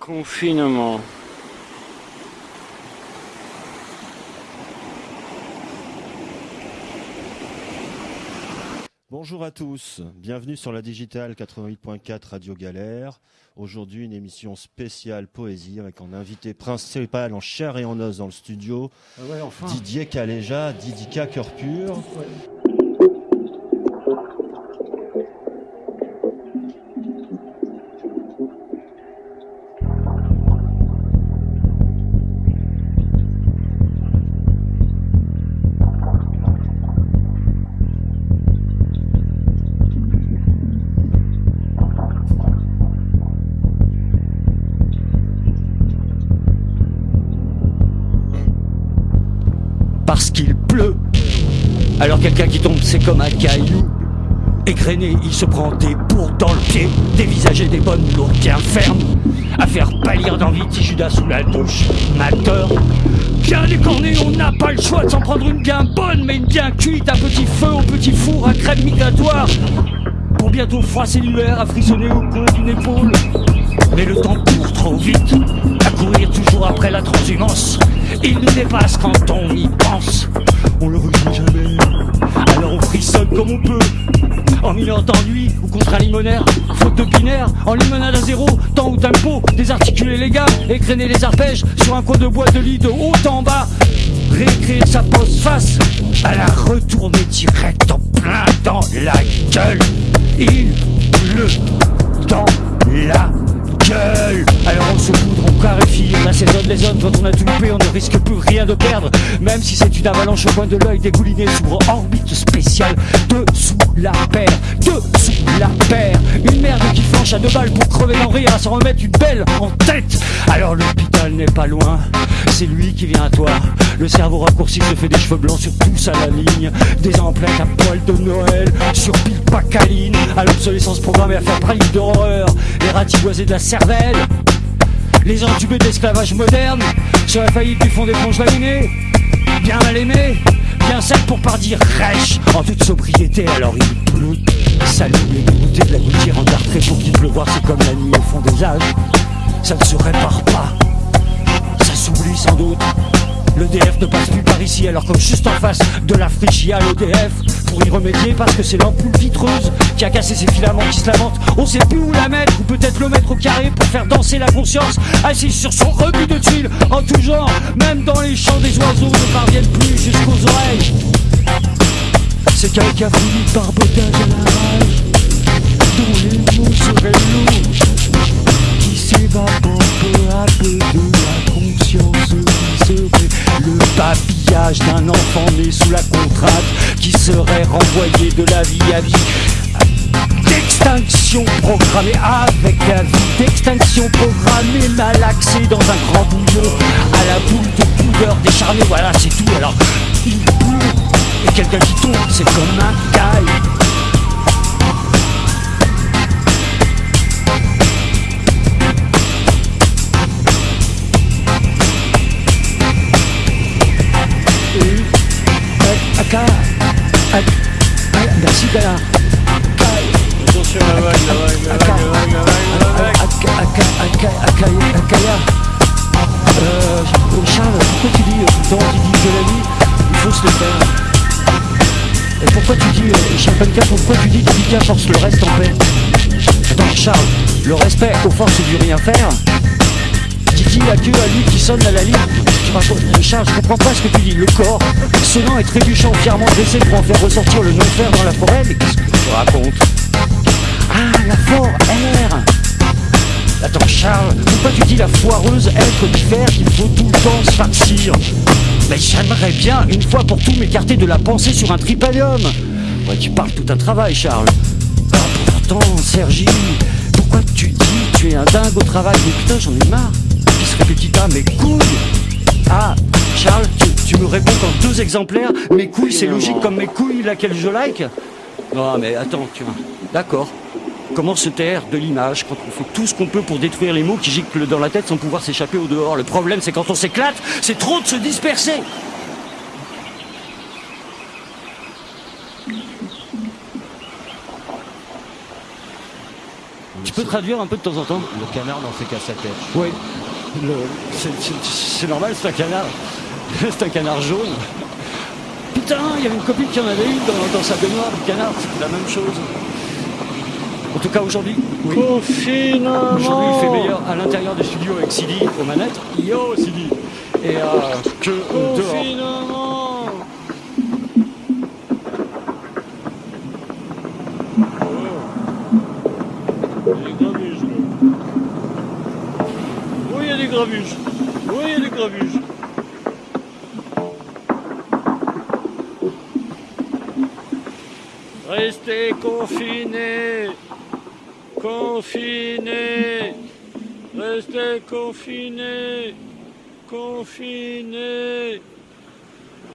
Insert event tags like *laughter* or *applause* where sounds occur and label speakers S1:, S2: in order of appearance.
S1: Confinement.
S2: Bonjour à tous, bienvenue sur la Digitale 88.4 Radio Galère. Aujourd'hui une émission spéciale poésie avec un invité principal en chair et en os dans le studio,
S3: Ah ouais, enfin.
S2: Didier Caléja, Didika Cœur Pur.
S4: Parce qu'il pleut. Alors quelqu'un qui tombe, c'est comme un caillou. Égrené, il se prend des bourres dans le pied, dévisager des bonnes lourdes bien fermes, à faire pâlir d'envie petit sous la douche. Mateur, bien décorné, on n'a pas le choix de s'en prendre une bien bonne, mais une bien cuite, un petit feu au petit four à crème migratoire. Pour bientôt froisser l'hiver, à frissonner au coin d'une épaule. Mais le temps court trop vite, à courir Dépasse quand on y pense. On le regrette jamais. Alors on frissonne comme on peut. En mineur d'ennui ou contre un limonaire, faute de binaire, en limonade à zéro, temps ou tempo, désarticuler les gammes, écréner les arpèges sur un coin de bois de lit de haut en bas. Réécrire sa pose face à la retourner direct en plein dans la gueule. Il pleut dans la gueule Alors on se on clarifie, on assaisonne les zones Quand on a tout loupé, on ne risque plus rien de perdre. Même si c'est une avalanche au coin de l'œil dégoulinée S'ouvre orbite spéciale. Dessous la paire Dessous la paire. Une merde qui flanche à deux balles pour crever d'en rire À s'en remettre une belle en tête. Alors l'hôpital n'est pas loin. C'est lui qui vient à toi. Le cerveau raccourci se fait des cheveux blancs sur tous à la ligne. Des emplettes à poil de Noël Sur pile pacaline. À l'obsolescence programmée à faire praline d'horreur. Les ratiboisés de la cervelle les entubés d'esclavage moderne sur la faillite du fond des plonges laminées bien mal aimé bien sec pour pas dire rêche. En toute sobriété alors il pleut salut les dégoûtés de la gouttière en dartré pour qu'il pleuvoir c'est comme la nuit au fond des âges ça ne se répare pas. Ça s'oublie sans doute L'EDF ne passe plus par ici alors comme juste en face de la friche il l'EDF Pour y remédier parce que c'est l'ampoule vitreuse qui a cassé ses filaments qui se lamentent On sait plus où la mettre ou peut-être le mettre au carré pour faire danser la conscience. Assise sur son rebut de tuiles en tout genre Même dans les chants des oiseaux ne parviennent plus jusqu'aux oreilles. C'est quelqu'un fini par à la rage la contrainte qui serait renvoyé de la vie à vie. D'extinction programmée avec la vie. D'extinction programmée malaxée dans un grand bouillon. À la boule de pudeur décharnée. Voilà c'est tout. Alors il pleut et quelqu'un qui tombe c'est comme un caille
S1: Attention la vague, la vague, la vague, la vague, la la.
S4: Akaya. Euh, Charles, pourquoi tu dis euh, temps, tu dis de la vie, il faut se le faire. Et pourquoi tu dis, euh, Chapanka, pourquoi tu dis Didika force le reste en paix Attends, Charles, le respect aux forces du rien faire Didi a Dieu à lui qui sonne à la ligne. Charles, je comprends pas ce que tu dis. Le corps, sonnant et trébuchant, fièrement dressé pour en faire ressortir le non-fer dans la forêt, mais qu'est-ce que tu racontes? Ah, la forêt Attends, Charles, pourquoi tu dis la foireuse être d'hiver qu'il faut tout le temps se farcir? Mais j'aimerais bien, une fois pour tout, m'écarter de la pensée sur un tripalium. Ouais, tu parles tout un travail, Charles. Ah, pourtant, Sergi, pourquoi tu dis tu es un dingue au travail? Mais putain, j'en ai marre. Qui se répétita, mes couilles Ah, Charles, tu, tu me réponds qu'en deux exemplaires, mes couilles, c'est logique comme mes couilles, laquelle je like Non, mais attends, tu vois. D'accord. Comment se taire de l'image quand on fait tout ce qu'on peut pour détruire les mots qui giclent dans la tête sans pouvoir s'échapper au dehors? Le problème, c'est quand on s'éclate, c'est trop de se disperser. Tu peux traduire un peu de temps en temps?
S2: Le canard n'en fait qu'à sa tête.
S4: Oui. Le- c'est- normal, c'est un canard. *laughs* C'est un canard jaune. Putain, il y avait une copine qui en avait une dans, dans sa baignoire, du canard, c'était la même chose. En tout cas aujourd'hui, oui.
S1: Confinement
S4: Aujourd'hui, il fait meilleur à l'intérieur du studio avec Sidi aux manettes. Yo, Sidi Et euh, que dehors.
S1: Confinement Oh. Il y a des grabuges, là. Grabuges. Oui, il y. Restez confinés. Confinés. Restez confinés. Confinés.